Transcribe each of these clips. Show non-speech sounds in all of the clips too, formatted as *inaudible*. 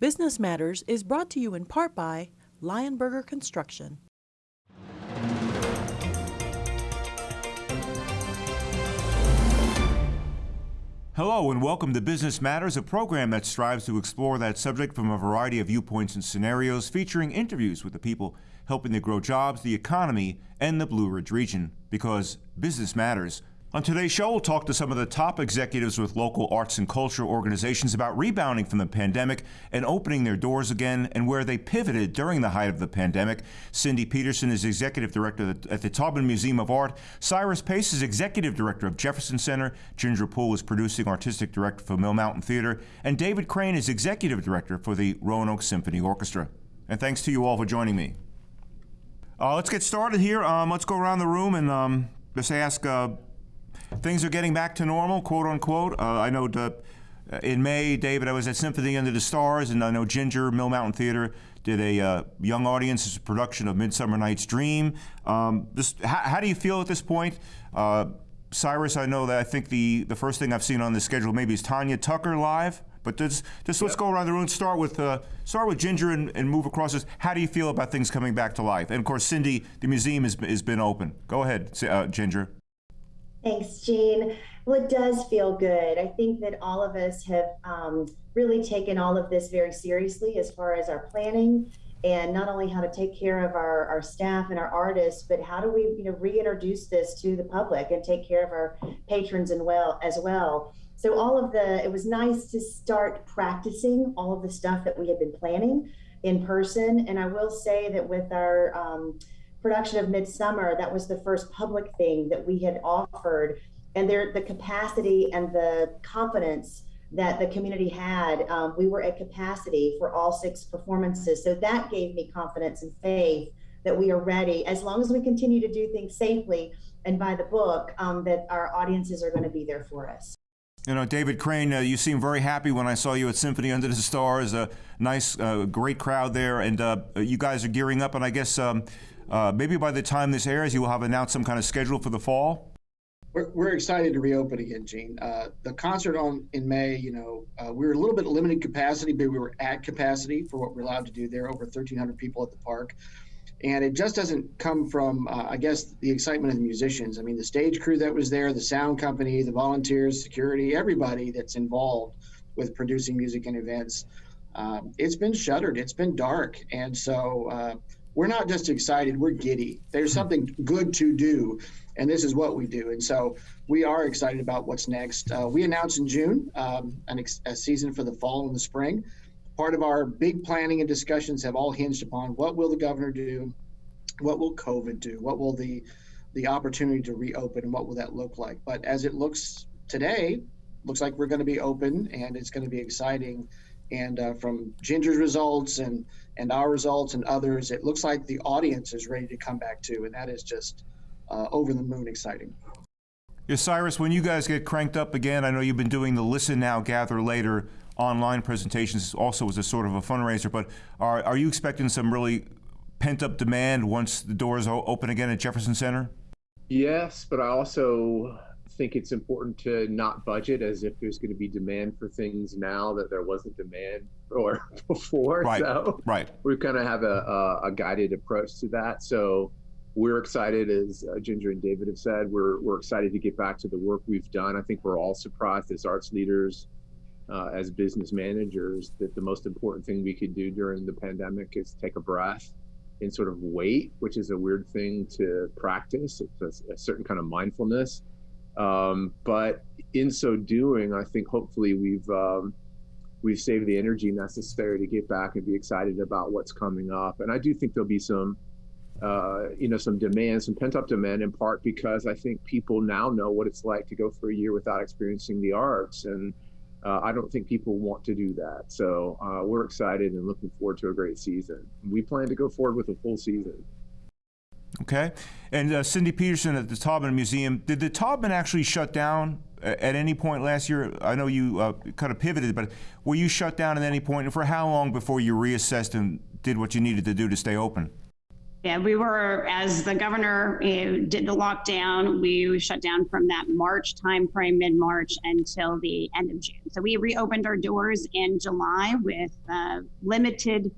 Business Matters is brought to you in part by Lionberger Construction. Hello and welcome to Business Matters, a program that strives to explore that subject from a variety of viewpoints and scenarios, featuring interviews with the people helping to grow jobs, the economy, and the Blue Ridge region. Because business matters. On today's show, we'll talk to some of the top executives with local arts and culture organizations about rebounding from the pandemic and opening their doors again and where they pivoted during the height of the pandemic. Cindy Petersen is Executive Director at the Taubman Museum of Art. Cyrus Pace is Executive Director of Jefferson Center. Ginger Poole is Producing Artistic Director for Mill Mountain Theater. And David Crane is Executive Director for the Roanoke Symphony Orchestra. And thanks to you all for joining me. Uh, let's get started here. Um, let's go around the room and um, just ask uh, things are getting back to normal, quote unquote. Uh, I know the, uh, in May, David, I was at Symphony Under the Stars, and I know Ginger Mill Mountain Theater did a uh, young audience's production of Midsummer Night's Dream. Um, just how, how, do you feel at this point? Uh, Cyrus, I know that I think the, the first thing I've seen on the schedule maybe is Tanya Tucker live. But just, just let's go around the room. Start with uh, start with Ginger and, and, move across this. How do you feel about things coming back to life? And of course, Cindy, the museum has, has been open. Go ahead, uh, Ginger. Thanks, Gene. Well, it does feel good. I think that all of us have um, really taken all of this very seriously as far as our planning and not only how to take care of our, our staff and our artists, but how do we you know reintroduce this to the public and take care of our patrons and well as well. So all of the it was nice to start practicing all of the stuff that we had been planning in person. And I will say that with our um, production of Midsummer, that was the first public thing that we had offered. And there, the capacity and the confidence that the community had, um, we were at capacity for all six performances. So that gave me confidence and faith that we are ready, as long as we continue to do things safely and by the book, um, that our audiences are going to be there for us. You know, David Crane, uh, you seemed very happy when I saw you at Symphony Under the Stars. A nice, uh, great crowd there, and uh, you guys are gearing up. And I guess um, uh, maybe by the time this airs, you will have announced some kind of schedule for the fall. We're, we're excited to reopen again, Gene. Uh, the concert on in May, you know, uh, we were a little bit limited capacity, but we were at capacity for what we're allowed to do there. Over 1,300 people at the park, and it just doesn't come from, uh, I guess, the excitement of the musicians. I mean, the stage crew that was there, the sound company, the volunteers, security, everybody that's involved with producing music and events. Um, it's been shuttered. It's been dark, and so uh, we're not just excited, we're giddy. There's hmm. something good to do, and this is what we do. And so we are excited about what's next. Uh, we announced in June um, an ex- a season for the fall and the spring. Part of our big planning and discussions have all hinged upon what will the governor do, what will COVID do, what will the the opportunity to reopen, and what will that look like. But as it looks today, looks like we're going to be open, and it's going to be exciting and uh, from Ginger's results and and our results and others, it looks like the audience is ready to come back too, and that is just uh, over the moon exciting. Yeah, Cyrus, when you guys get cranked up again, I know you've been doing the Listen Now, Gather Later online presentations also as a sort of a fundraiser, but are, are you expecting some really pent up demand once the doors open again at Jefferson Center? Yes, but I also think it's important to not budget as if there's going to be demand for things now that there wasn't demand for *laughs* before. Right. So right. We kind of have a, a, a, guided approach to that. So we're excited, as uh, Ginger and David have said, we're, we're excited to get back to the work we've done. I think we're all surprised as arts leaders, uh, as business managers, that the most important thing we could do during the pandemic is take a breath and sort of wait, which is a weird thing to practice. It's a, a certain kind of mindfulness um, but in so doing, I think hopefully we've um, we've saved the energy necessary to get back and be excited about what's coming up. And I do think there'll be some, uh, you know, some demand, some pent up demand, in part because I think people now know what it's like to go for a year without experiencing the arts, and uh, I don't think people want to do that. So uh, we're excited and looking forward to a great season. We plan to go forward with a full season. Okay. And uh, Cindy Petersen at the Taubman Museum, did the Taubman actually shut down at any point last year? I know you uh, kind of pivoted, but were you shut down at any point? And for how long before you reassessed and did what you needed to do to stay open? Yeah, we were, as the governor uh, did the lockdown, we shut down from that March timeframe, mid March, until the end of June. So we reopened our doors in July with uh, limited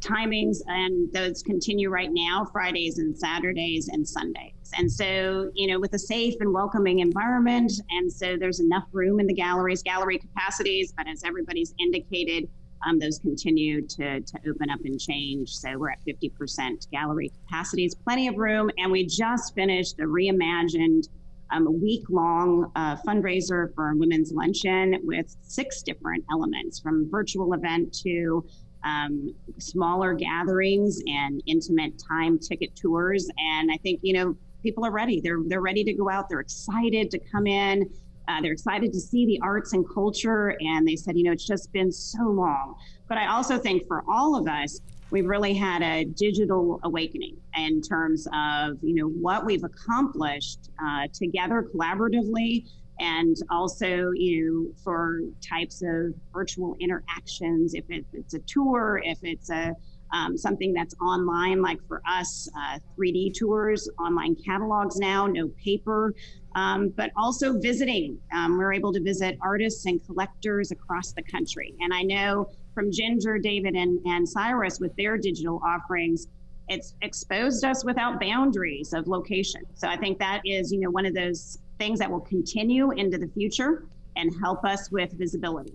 timings, and those continue right now Fridays and Saturdays and Sundays. And so, you know, with a safe and welcoming environment, and so there's enough room in the galleries, gallery capacities, but as everybody's indicated, um, those continue to, to open up and change. So we're at 50% gallery capacities, plenty of room. And we just finished a reimagined um, week long uh, fundraiser for Women's Luncheon with six different elements from virtual event to um, smaller gatherings and intimate time ticket tours. And I think, you know, people are ready. They're, they're ready to go out. They're excited to come in uh, they're excited to see the arts and culture. And they said, you know, it's just been so long. But I also think for all of us, we've really had a digital awakening in terms of, you know, what we've accomplished uh, together collaboratively and also you know for types of virtual interactions if it, it's a tour if it's a um, something that's online like for us uh, 3d tours online catalogs now no paper um, but also visiting. Um, we're able to visit artists and collectors across the country. And I know from Ginger, David, and, and Cyrus with their digital offerings, it's exposed us without boundaries of location. So I think that is, you know, one of those things that will continue into the future and help us with visibility.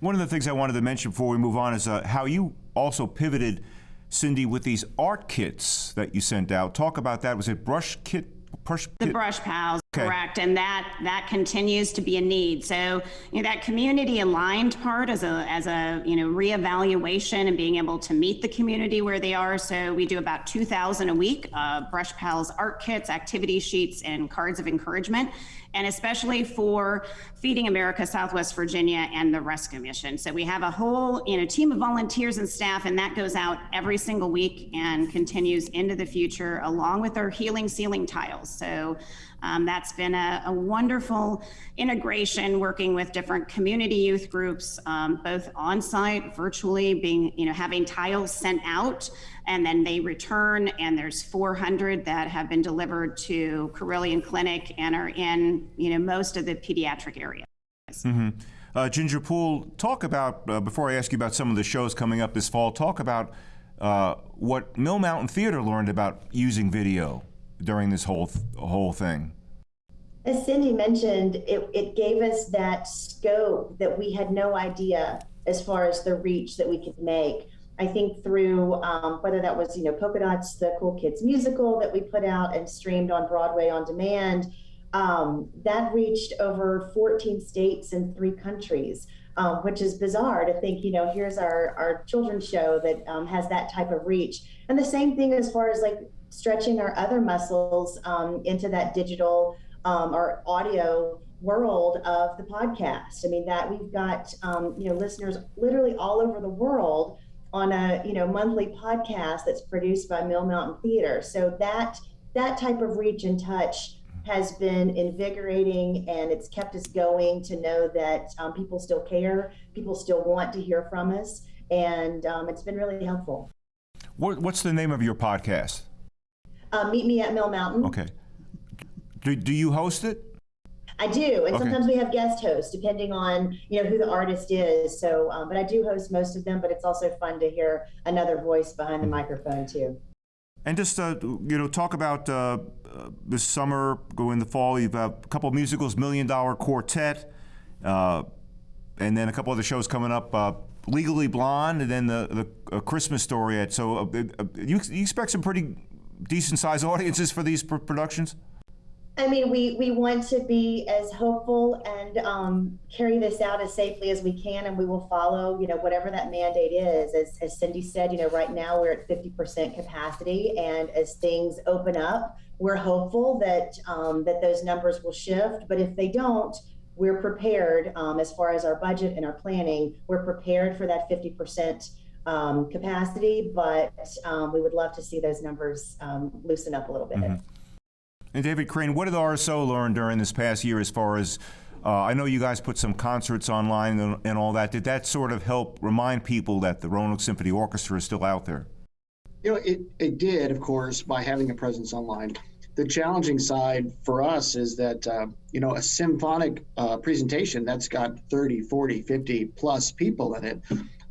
One of the things I wanted to mention before we move on is uh, how you also pivoted, Cindy, with these art kits that you sent out. Talk about that. Was it brush kit? Brush the brush pals Okay. correct and that that continues to be a need. So you know that community aligned part as a as a you know reevaluation and being able to meet the community where they are. So we do about 2000 a week uh, brush pals art kits activity sheets and cards of encouragement and especially for feeding america southwest virginia and the rescue mission so we have a whole you know team of volunteers and staff and that goes out every single week and continues into the future along with our healing ceiling tiles so um, that's been a, a, wonderful integration working with different community youth groups, um, both on site, virtually, being, you know, having tiles sent out and then they return. And there's 400 that have been delivered to Carilion Clinic and are in, you know, most of the pediatric areas. Mm-hmm. Uh, Ginger Poole, talk about, uh, before I ask you about some of the shows coming up this fall, talk about uh, what Mill Mountain Theater learned about using video during this whole th- whole thing? As Cindy mentioned, it, it gave us that scope that we had no idea as far as the reach that we could make. I think through um, whether that was, you know, Polka Dots, the Cool Kids musical that we put out and streamed on Broadway on demand, um, that reached over 14 states and three countries, um, which is bizarre to think, you know, here's our, our children's show that um, has that type of reach. And the same thing as far as like stretching our other muscles um, into that digital um, or audio world of the podcast. I mean that we've got um, you know listeners literally all over the world on a you know monthly podcast that's produced by Mill Mountain Theater. So that that type of reach and touch has been invigorating and it's kept us going to know that um, people still care, people still want to hear from us, and um, it's been really helpful. What, what's the name of your podcast? Uh, meet me at Mill Mountain. Okay. Do, do you host it? I do, and Okay. sometimes we have guest hosts depending on you know who the artist is. So, um, but I do host most of them. But it's also fun to hear another voice behind the microphone too. And just uh, you know, talk about uh, uh, this summer, go in the fall. You've got a couple of musicals, Million Dollar Quartet, uh, and then a couple other shows coming up. Uh, Legally Blonde, and then the the uh, Christmas Story. So uh, uh, you, you expect some pretty decent sized audiences for these pr- productions. I mean, we we want to be as hopeful and um, carry this out as safely as we can, and we will follow, you know, whatever that mandate is. As, as Cindy said, you know, right now we're at 50% capacity, and as things open up, we're hopeful that um, that those numbers will shift. But if they don't, we're prepared um, as far as our budget and our planning. We're prepared for that 50% um, capacity, but um, we would love to see those numbers um, loosen up a little bit. Mm-hmm. And David Crane, what did the RSO learn during this past year as far as uh, I know you guys put some concerts online and, and, all that. Did that sort of help remind people that the Roanoke Symphony Orchestra is still out there? You know, it, it did, of course, by having a presence online. The challenging side for us is that, uh, you know, a symphonic uh, presentation that's got 30, 40, 50 plus people in it.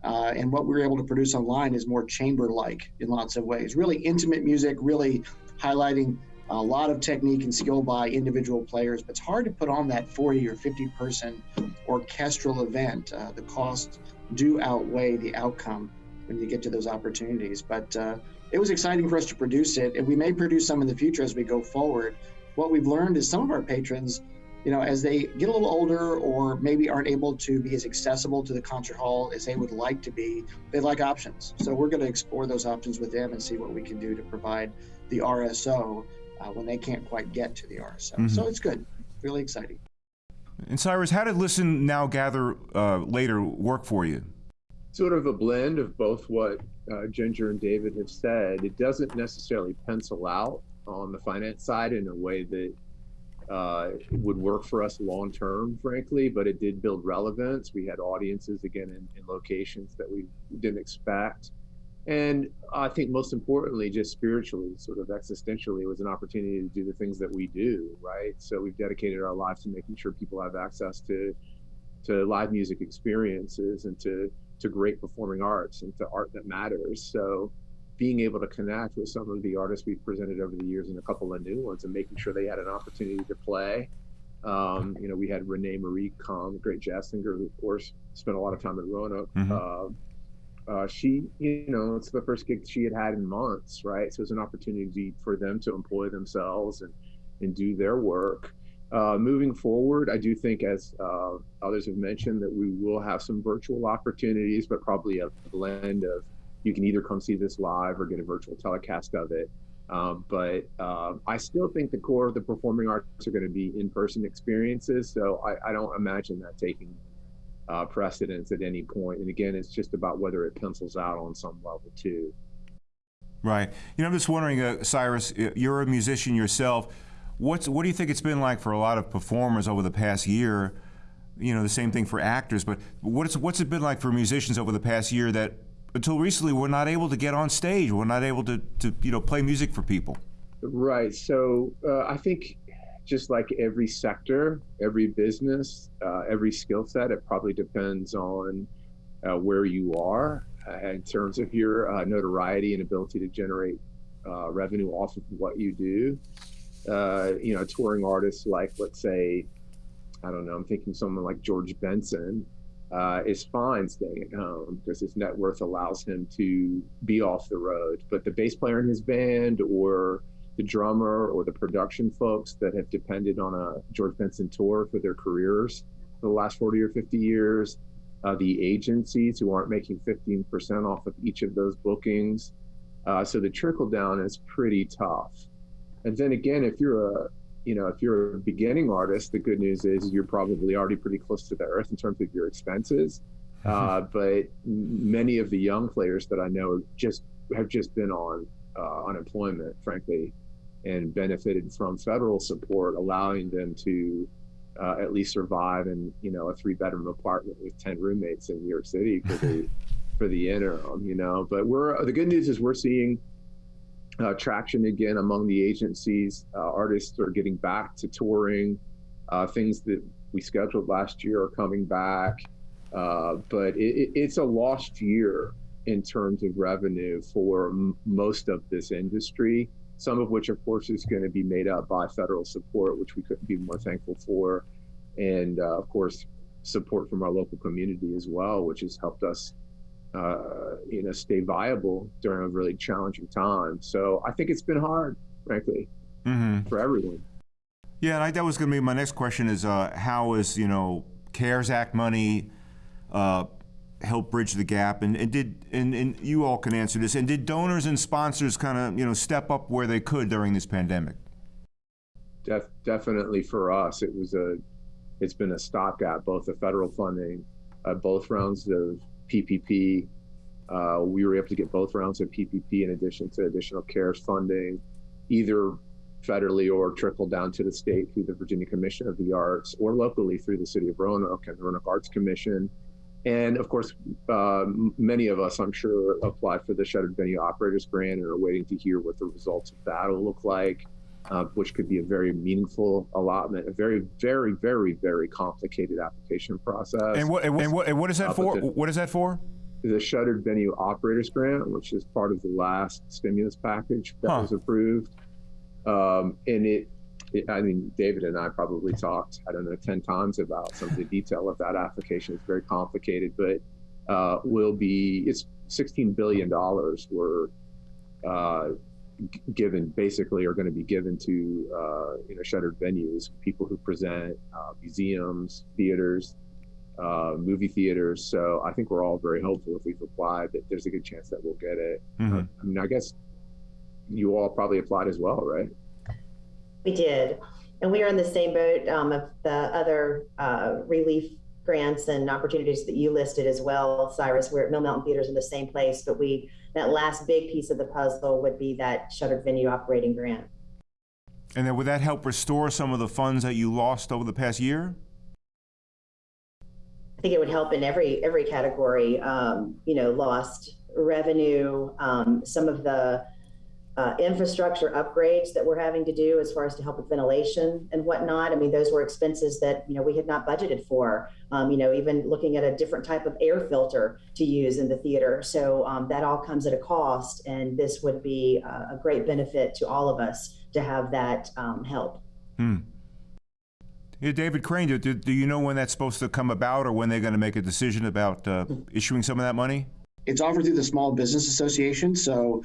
Uh, and what we were able to produce online is more chamber like in lots of ways. Really intimate music, really highlighting a lot of technique and skill by individual players, but it's hard to put on that 40 or 50 person orchestral event. Uh, the costs do outweigh the outcome when you get to those opportunities. But uh, it was exciting for us to produce it, and we may produce some in the future as we go forward. What we've learned is some of our patrons, you know, as they get a little older or maybe aren't able to be as accessible to the concert hall as they would like to be, they like options. So we're going to explore those options with them and see what we can do to provide the RSO uh, when they can't quite get to the RSO. Mm-hmm. So it's good, really exciting. And Cyrus, how did Listen Now Gather uh, Later work for you? Sort of a blend of both what uh, Ginger and David have said. It doesn't necessarily pencil out on the finance side in a way that uh, would work for us long term, frankly, but it did build relevance. We had audiences again in, in locations that we didn't expect. And I think most importantly, just spiritually, sort of existentially, it was an opportunity to do the things that we do, right? So we've dedicated our lives to making sure people have access to to live music experiences and to to great performing arts and to art that matters. So being able to connect with some of the artists we've presented over the years and a couple of new ones and making sure they had an opportunity to play. Um, you know, we had Renee Marie come, great jazz singer, who of course spent a lot of time at Roanoke. Mm-hmm. Uh, uh, she, you know, it's the first gig she had had in months, right? So it's an opportunity for them to employ themselves and and do their work. Uh, moving forward, I do think, as uh, others have mentioned, that we will have some virtual opportunities, but probably a blend of you can either come see this live or get a virtual telecast of it. Um, but uh, I still think the core of the performing arts are going to be in-person experiences. So I, I don't imagine that taking uh, precedence at any point. And again, it's just about whether it pencils out on some level too. Right. You know, I'm just wondering, uh, Cyrus, you're a musician yourself. What's what do you think it's been like for a lot of performers over the past year? You know, the same thing for actors, but what's what's it been like for musicians over the past year that until recently we were not able to get on stage, we were not able to, to you know play music for people? Right. So uh, I think just like every sector, every business, uh, every skill set, it probably depends on uh, where you are uh, in terms of your uh, notoriety and ability to generate uh, revenue off of what you do. You know, touring artists like, let's say, I don't know, I'm thinking someone like George Benson is fine staying at home because his net worth allows him to be off the road. But the bass player in his band or the drummer or the production folks that have depended on a George Benson tour for their careers for the last 40 or 50 years, uh, the agencies who aren't making 15% off of each of those bookings. Uh, so the trickle down is pretty tough. And then again, if you're a you know, if you're a beginning artist, the good news is you're probably already pretty close to the earth in terms of your expenses. Mm-hmm. *laughs* Uh, but many of the young players that I know just have just been on uh, unemployment, frankly, and benefited from federal support, allowing them to uh, at least survive in you know a three bedroom apartment with ten roommates in New York City for the *laughs* for the interim. You know, but we're the good news is we're seeing uh, traction again among the agencies. Uh, artists are getting back to touring. Uh, things that we scheduled last year are coming back, uh, but it, it's a lost year in terms of revenue for m- most of this industry some of which, of course, is going to be made up by federal support, which we couldn't be more thankful for. And uh, of course, support from our local community as well, which has helped us, uh, you know, stay viable during a really challenging time. So I think it's been hard, frankly, mm-hmm. for everyone. Yeah, and I, that was going to be my next question: is uh, how is you know CARES Act money uh, help bridge the gap? And, and did and, and you all can answer this. And did donors and sponsors kind of you know step up where they could during this pandemic? Def, definitely for us, it was a it's been a stopgap. Both the federal funding, uh, both rounds of PPP. Uh, we were able to get both rounds of PPP in addition to additional CARES funding, either federally or trickle down to the state through the Virginia Commission of the Arts or locally through the City of Roanoke and the Roanoke Arts Commission And of course, uh, many of us, I'm sure, applied for the Shuttered Venue Operators Grant and are waiting to hear what the results of that will look like, uh, which could be a very meaningful allotment, a very, very, very, very complicated application process. And what, and what, and what, is that Uh, for? the- What is that for? the Shuttered Venue Operators Grant, which is part of the last stimulus package that Huh. was approved. Um, and it, it, I mean, David and I probably talked, I don't know, 10 times about some of the detail of that application. It's very complicated, but uh, will be, it's $16 billion were uh, g- given, basically, are going to be given to, uh, you know, shuttered venues, people who present, uh, museums, theaters, uh, movie theaters. So I think we're all very hopeful if we've applied that there's a good chance that we'll get it. Mhm. I mean, I guess you all probably applied as well, right? We did. And we are in the same boat um, of the other uh, relief grants and opportunities that you listed as well, Cyrus. We're at Mill Mountain Theaters in the same place, but we, that last big piece of the puzzle would be that shuttered venue operating grant. And then would that help restore some of the funds that you lost over the past year? I think it would help in every, every category, um, you know, lost revenue, um, some of the uh, infrastructure upgrades that we're having to do as far as to help with ventilation and whatnot. I mean, those were expenses that, you know, we had not budgeted for. Um, you know, even looking at a different type of air filter to use in the theater. So um, that all comes at a cost, and this would be a, a great benefit to all of us to have that um, help. Hmm. Yeah, David Crane, do, do, do you know when that's supposed to come about or when they're going to make a decision about uh, issuing some of that money? It's offered through the Small Business Association. So,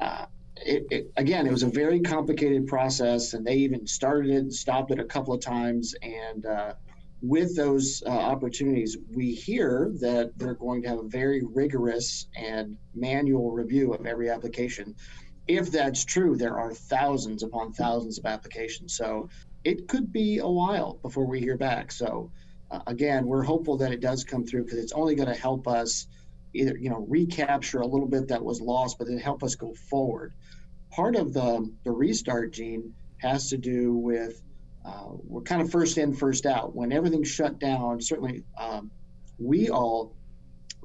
uh, it, it, again, it was a very complicated process, and they even started it and stopped it a couple of times. And uh, with those uh, opportunities, we hear that they're going to have a very rigorous and manual review of every application. If that's true, there are thousands upon thousands of applications. So, it could be a while before we hear back. So, uh, again, we're hopeful that it does come through because it's only going to help us either you know recapture a little bit that was lost, but then help us go forward. Part of the the restart Gene has to do with uh, we're kind of first in, first out. When everything shut down, certainly um, we all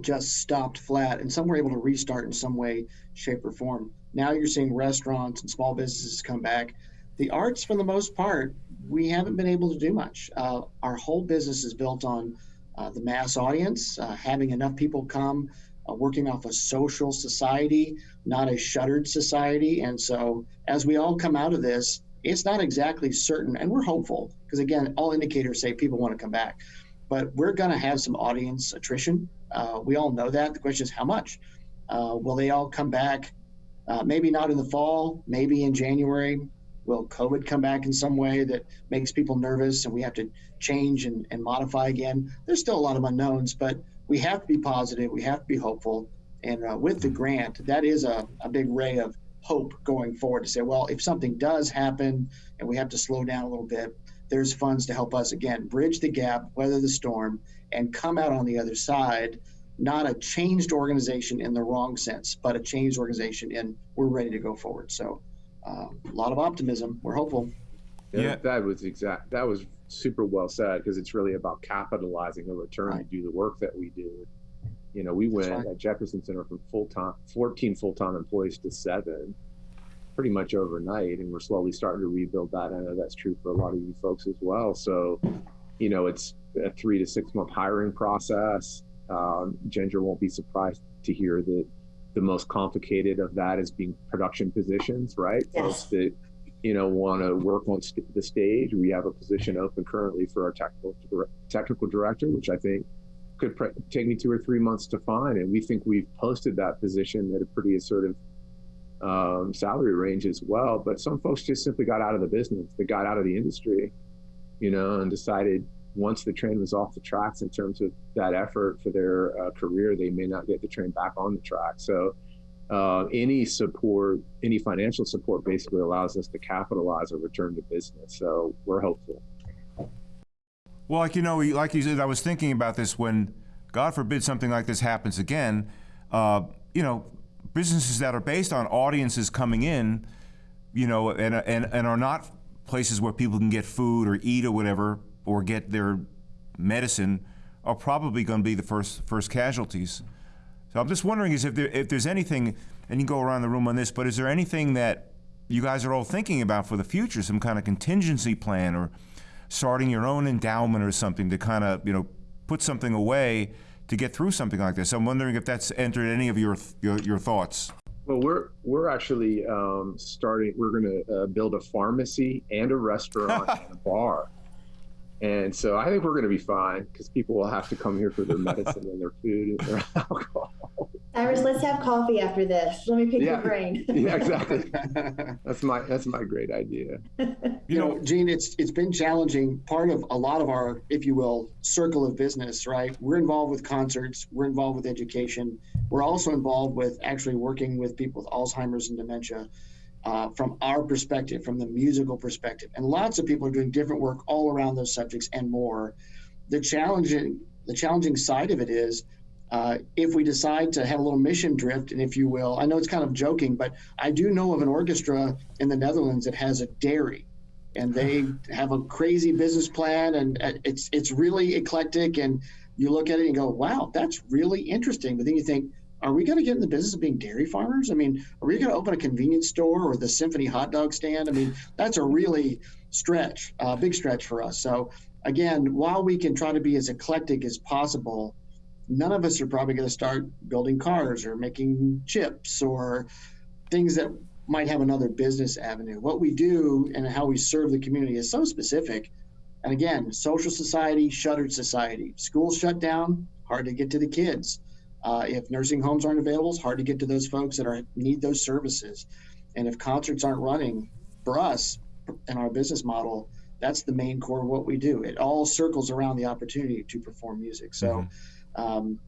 just stopped flat, and some were able to restart in some way, shape, or form. Now you're seeing restaurants and small businesses come back. The arts, for the most part, we haven't been able to do much. Uh, our whole business is built on uh, the mass audience, uh, having enough people come, uh, working off a social society, not a shuttered society. And so, as we all come out of this, it's not exactly certain, and we're hopeful because, again, all indicators say people want to come back. But we're going to have some audience attrition. Uh, we all know that. The question is how much? Uh, will they all come back? Uh, maybe not in the fall, maybe in January. Will COVID come back in some way that makes people nervous and we have to change and, and modify again? There's still a lot of unknowns, but we have to be positive. We have to be hopeful. And uh, with the grant, that is a, a big ray of hope going forward to say, well, if something does happen and we have to slow down a little bit, there's funds to help us again bridge the gap, weather the storm, and come out on the other side. Not a changed organization in the wrong sense, but a changed organization in we're ready to go forward. So, uh, a lot of optimism. We're hopeful. Yeah. That was exact. That was super well said because it's really about capitalizing the return Right. to do the work that we do. You know, we went right. at Jefferson Center from full time, 14 full time employees to seven pretty much overnight. And we're slowly starting to rebuild that. I know that's true for a lot of you folks as well. So, you know, it's a three to six month hiring process. Um, Ginger won't be surprised to hear that the most complicated of that is being production positions, right? Yes. Folks that you know want to work on st- the stage. We have a position open currently for our technical dir- technical director, which I think could pre- take me two or three months to find, and we think we've posted that position at a pretty assertive um, salary range as well. But some folks just simply got out of the business, they got out of the industry, you know, and decided once the train was off the tracks in terms of that effort for their uh, career, they may not get the train back on the track. So uh, any support, any financial support basically allows us to capitalize a return to business. So we're hopeful. Well, like you know, like you said, I was thinking about this when, God forbid, something like this happens again. Uh, you know, businesses that are based on audiences coming in, you know, and and and are not places where people can get food or eat or whatever or get their medicine, are probably going to be the first first casualties. So I'm just wondering is if there if there's anything, and you can go around the room on this, but is there anything that you guys are all thinking about for the future, some kind of contingency plan or starting your own endowment or something to kind of you know put something away to get through something like this. I'm wondering if that's entered any of your your, your thoughts. Well, we're we're actually um, starting. We're going to uh, build a pharmacy and a restaurant and a bar, *laughs* and so I think we're going to be fine because people will have to come here for their *laughs* medicine and their food and their *laughs* alcohol. Cyrus, let's have coffee after this. Let me pick Yeah. your brain. *laughs* yeah, exactly. That's my that's my great idea. You know, Gene, it's it's been challenging. Part of a lot of our, if you will, circle of business, right? We're involved with concerts. We're involved with education. We're also involved with actually working with people with Alzheimer's and dementia. Uh, from our perspective, from the musical perspective, and lots of people are doing different work all around those subjects and more. The challenging, the challenging side of it is, uh, if we decide to have a little mission drift, and if you will, I know it's kind of joking, but I do know of an orchestra in the Netherlands that has a dairy and they *sighs* have a crazy business plan and it's it's really eclectic and you look at it and go wow that's really interesting but then you think are we going to get in the business of being dairy farmers i mean are we going to open a convenience store or the symphony hot dog stand i mean that's a really stretch a big stretch for us so again while we can try to be as eclectic as possible none of us are probably going to start building cars or making chips or things that might have another business avenue. What we do and how we serve the community is so specific. And again, social society, shuttered society. Schools shut down, hard to get to the kids. Uh, if nursing homes aren't available, it's hard to get to those folks that are need those services. And if concerts aren't running, for us and our business model, that's the main core of what we do. It all circles around the opportunity to perform music. So. Um,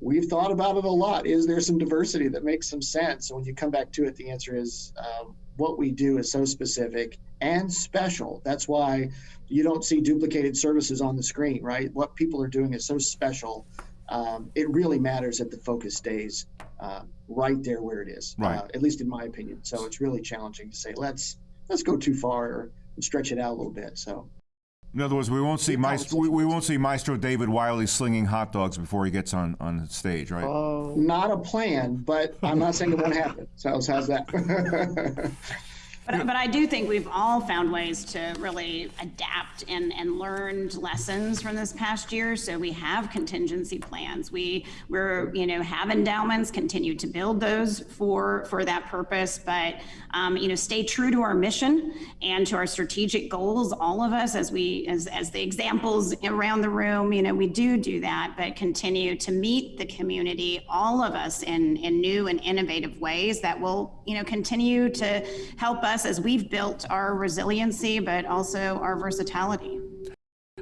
we've thought about it a lot. Is there some diversity that makes some sense? And when you come back to it, the answer is um, what we do is so specific and special. That's why you don't see duplicated services on the screen, right? What people are doing is so special. Um, it really matters that the focus stays uh, right there where it is, Right. uh, at least in my opinion. So it's really challenging to say let's let's go too far or stretch it out a little bit. So In other words, we won't see Maestro, we, we won't see Maestro David Wiley slinging hot dogs before he gets on, on stage, right? Oh, not a plan, but I'm not saying it won't happen. So how's how's that? *laughs* But, but I do think we've all found ways to really adapt and, and learned lessons from this past year. So we have contingency plans. We we're you know have endowments, continue to build those for for that purpose. But um, you know stay true to our mission and to our strategic goals. All of us, as we as as the examples around the room, you know we do do that, but continue to meet the community, all of us in in new and innovative ways that will you know continue to help us as we've built our resiliency, but also our versatility.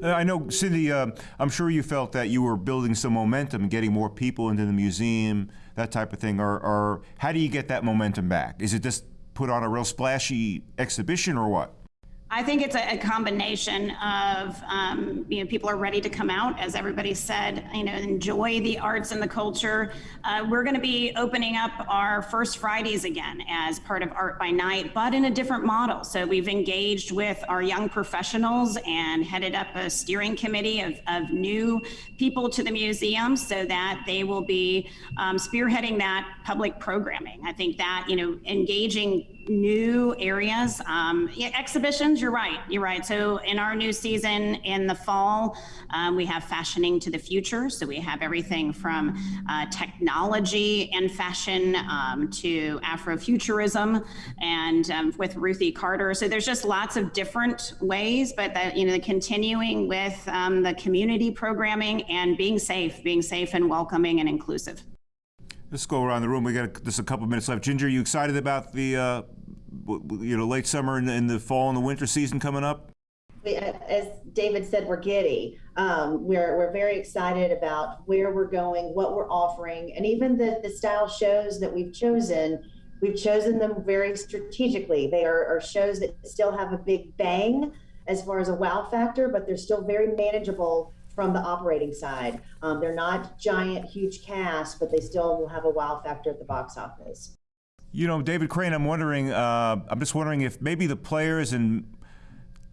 Uh, I know, Cindy, uh, I'm sure you felt that you were building some momentum, getting more people into the museum, that type of thing. Or, or how do you get that momentum back? Is it just put on a real splashy exhibition or what? I think it's a, a combination of, um, you know, people are ready to come out, as everybody said, you know, enjoy the arts and the culture. Uh, we're going to be opening up our first Fridays again as part of Art by Night, but in a different model. So we've engaged with our young professionals and headed up a steering committee of, of new people to the museum so that they will be um, spearheading that public programming. I think that, you know, engaging new areas. Um, yeah, exhibitions, you're right. You're right. So in our new season in the fall, um, we have fashioning to the future. So we have everything from uh, technology and fashion um, to Afrofuturism and um, with Ruthie Carter. So there's just lots of different ways, but that, you know, the continuing with um, the community programming and being safe, being safe and welcoming and inclusive. Let's go around the room. We got just a couple minutes left. Ginger, you excited about the uh, you know late summer and, and the fall and the winter season coming up? As David said, we're giddy. Um, we're, we're very excited about where we're going, what we're offering, and even the, the style shows that we've chosen. We've chosen them very strategically. They are, are shows that still have a big bang as far as a wow factor, but they're still very manageable from the operating side. Um, they're not giant, huge casts, but they still will have a wow factor at the box office. You know, David Crane, I'm wondering. Uh, I'm just wondering if maybe the players and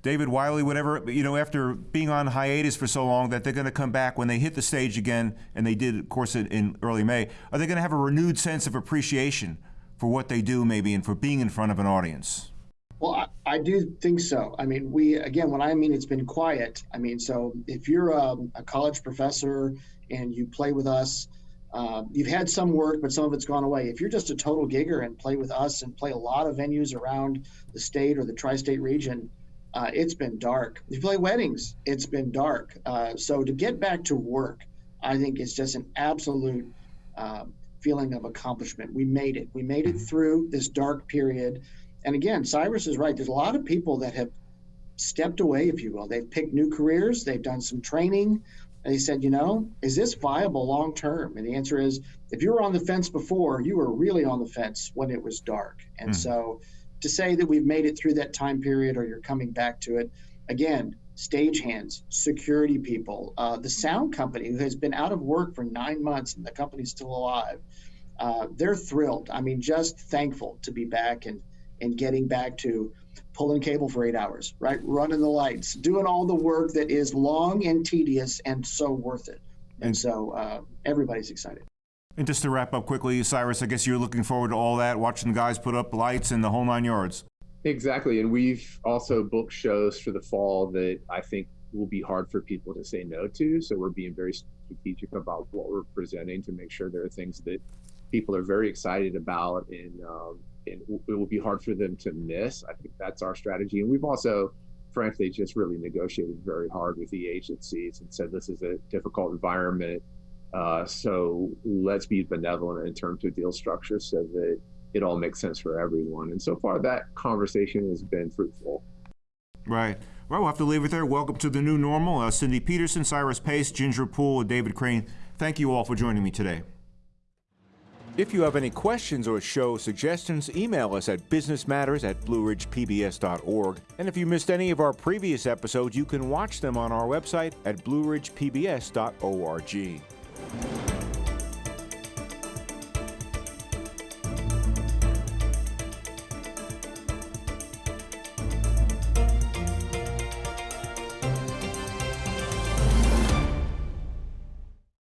David Wiley, whatever, you know, after being on hiatus for so long, that they're going to come back when they hit the stage again, and they did, of course, in, in early May. Are they going to have a renewed sense of appreciation for what they do, maybe, and for being in front of an audience? Well, I, I do think so. I mean, we, again, when I mean it's been quiet, I mean, so if you're a, a college professor and you play with us, uh, you've had some work, but some of it's gone away. If you're just a total gigger and play with us and play a lot of venues around the state or the tri state region, uh, it's been dark. If you play weddings, it's been dark. Uh, so to get back to work, I think it's just an absolute uh, feeling of accomplishment. We made it. We made it through this dark period. And again, Cyrus is right. There's a lot of people that have stepped away, if you will. They've picked new careers. They've done some training. And he said, you know, is this viable long term? And the answer is, if you were on the fence before, you were really on the fence when it was dark. And Mm. so to say that we've made it through that time period or you're coming back to it, again, stagehands, security people, uh, the sound company who has been out of work for nine months and the company's still alive, uh, they're thrilled. I mean, just thankful to be back and, and getting back to pulling cable for eight hours, right? Running the lights, doing all the work that is long and tedious and so worth it. And, And- so uh, everybody's excited. And just to wrap up quickly, Cyrus, I guess you're looking forward to all that, watching the guys put up lights and the whole nine yards. Exactly. And we've also booked shows for the fall that I think will be hard for people to say no to. So we're being very strategic about what we're presenting to make sure there are things that people are very excited about and, um, and it will be hard for them to miss. I think that's our strategy. And we've also, frankly, just really negotiated very hard with the agencies and said this is a difficult environment. Uh, so let's be benevolent in terms of deal structure so that it all makes sense for everyone. And so far, that conversation has been fruitful. Right. Well, we'll have to leave it there. Welcome to the new normal. Uh, Cindy Petersen, Cyrus Pace, Ginger Poole, and David Crane. Thank you all for joining me today. If you have any questions or show suggestions, email us at businessmatters at blueridgepbs.org. And if you missed any of our previous episodes, you can watch them on our website at blueridgepbs.org.